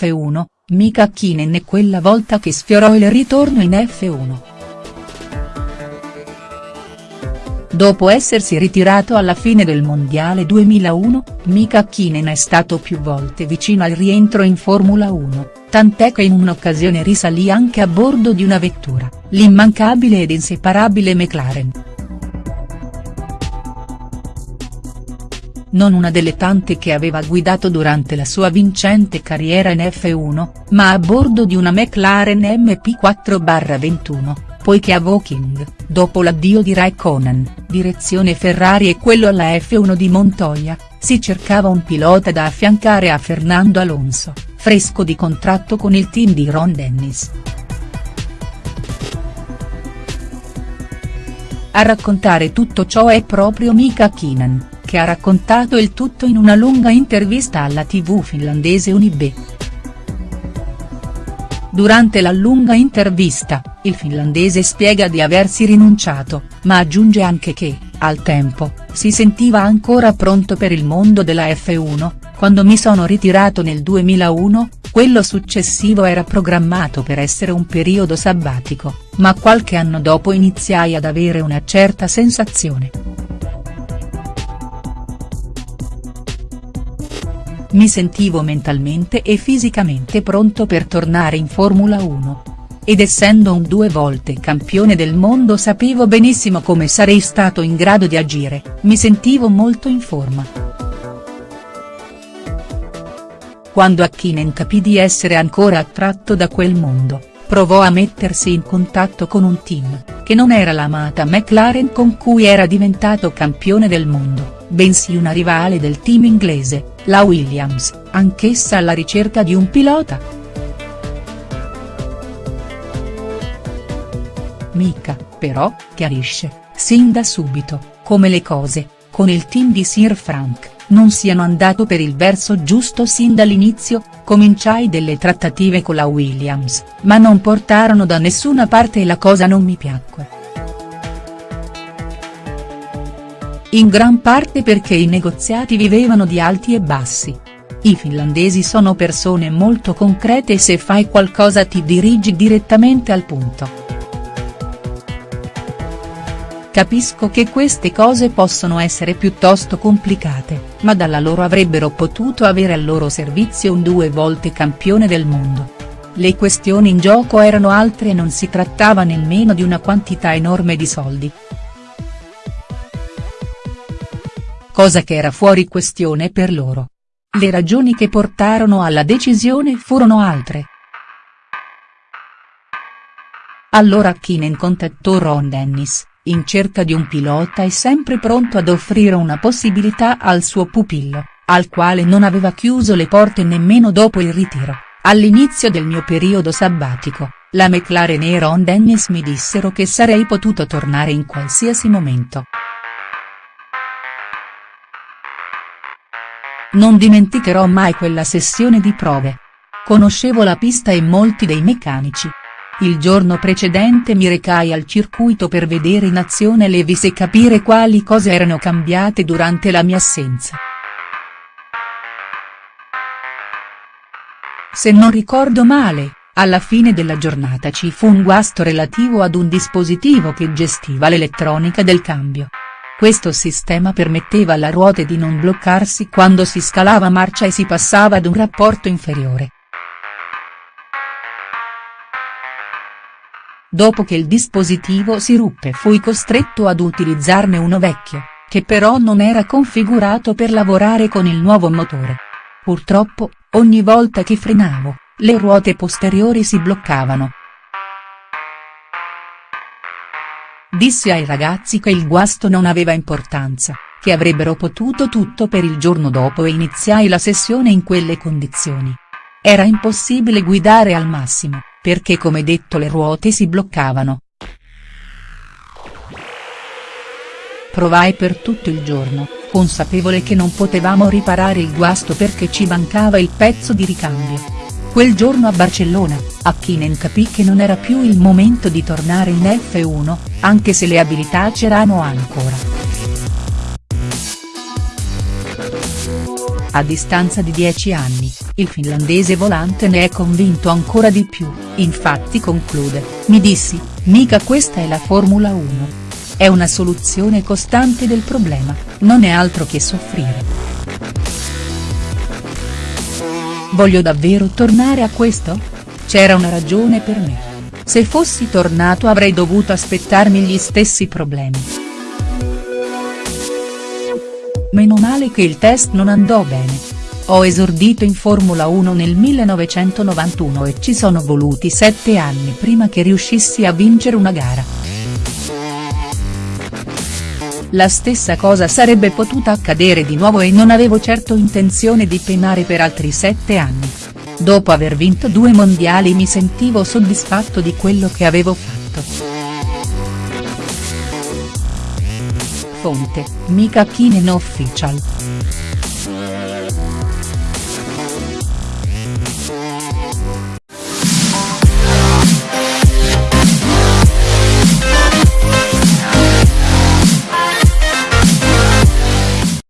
F1, Mika Hakkinen è quella volta che sfiorò il ritorno in F1. Dopo essersi ritirato alla fine del Mondiale 2001, Mika Hakkinen è stato più volte vicino al rientro in Formula 1, tant'è che in un'occasione risalì anche a bordo di una vettura, l'immancabile ed inseparabile McLaren. Non una delle tante che aveva guidato durante la sua vincente carriera in F1, ma a bordo di una McLaren MP4-21 poiché a Woking, dopo l'addio di Raikkonen, direzione Ferrari e quello alla F1 di Montoya, si cercava un pilota da affiancare a Fernando Alonso, fresco di contratto con il team di Ron Dennis. A raccontare tutto ciò è proprio Mika Hakkinen, che ha raccontato il tutto in una lunga intervista alla tv finlandese Unibe. Durante la lunga intervista, il finlandese spiega di aversi rinunciato, ma aggiunge anche che, al tempo, si sentiva ancora pronto per il mondo della F1, quando mi sono ritirato nel 2001, quello successivo era programmato per essere un periodo sabbatico, ma qualche anno dopo iniziai ad avere una certa sensazione. Mi sentivo mentalmente e fisicamente pronto per tornare in Formula 1. Ed essendo un due volte campione del mondo sapevo benissimo come sarei stato in grado di agire, mi sentivo molto in forma. Quando Hakkinen capì di essere ancora attratto da quel mondo, provò a mettersi in contatto con un team, che non era l'amata McLaren con cui era diventato campione del mondo bensì una rivale del team inglese, la Williams, anch'essa alla ricerca di un pilota. Mika, però, chiarisce, sin da subito, come le cose, con il team di Sir Frank, non siano andato per il verso giusto sin dall'inizio, cominciai delle trattative con la Williams, ma non portarono da nessuna parte e la cosa non mi piacque. In gran parte perché i negoziati vivevano di alti e bassi. I finlandesi sono persone molto concrete e se fai qualcosa ti dirigi direttamente al punto. Capisco che queste cose possono essere piuttosto complicate, ma dalla loro avrebbero potuto avere al loro servizio un due volte campione del mondo. Le questioni in gioco erano altre e non si trattava nemmeno di una quantità enorme di soldi, cosa che era fuori questione per loro. Le ragioni che portarono alla decisione furono altre. Allora Kinen contattò Ron Dennis, in cerca di un pilota e sempre pronto ad offrire una possibilità al suo pupillo, al quale non aveva chiuso le porte nemmeno dopo il ritiro, all'inizio del mio periodo sabbatico. La McLaren e Ron Dennis mi dissero che sarei potuto tornare in qualsiasi momento. Non dimenticherò mai quella sessione di prove. Conoscevo la pista e molti dei meccanici. Il giorno precedente mi recai al circuito per vedere in azione le vis e capire quali cose erano cambiate durante la mia assenza. Se non ricordo male, alla fine della giornata ci fu un guasto relativo ad un dispositivo che gestiva l'elettronica del cambio. Questo sistema permetteva alla ruote di non bloccarsi quando si scalava marcia e si passava ad un rapporto inferiore. Dopo che il dispositivo si ruppe fui costretto ad utilizzarne uno vecchio, che però non era configurato per lavorare con il nuovo motore. Purtroppo, ogni volta che frenavo, le ruote posteriori si bloccavano, Dissi ai ragazzi che il guasto non aveva importanza, che avrebbero potuto tutto per il giorno dopo e iniziai la sessione in quelle condizioni. Era impossibile guidare al massimo, perché come detto le ruote si bloccavano. Provai per tutto il giorno, consapevole che non potevamo riparare il guasto perché ci mancava il pezzo di ricambio. Quel giorno a Barcellona, Hakkinen capì che non era più il momento di tornare in F1, anche se le abilità c'erano ancora. A distanza di dieci anni, il finlandese volante ne è convinto ancora di più, infatti conclude, mi dissi, mica questa è la Formula 1. È una soluzione costante del problema, non è altro che soffrire. Voglio davvero tornare a questo? C'era una ragione per me. Se fossi tornato avrei dovuto aspettarmi gli stessi problemi. Meno male che il test non andò bene, ho esordito in Formula 1 nel 1991 e ci sono voluti sette anni prima che riuscissi a vincere una gara. La stessa cosa sarebbe potuta accadere di nuovo e non avevo certo intenzione di penare per altri sette anni. Dopo aver vinto due mondiali mi sentivo soddisfatto di quello che avevo fatto. Fonte, Mika Kinen Official.